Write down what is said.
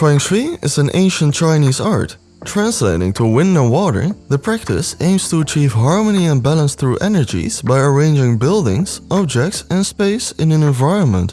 Feng Shui is an ancient Chinese art. Translating to wind and water, the practice aims to achieve harmony and balance through energies by arranging buildings, objects and space in an environment.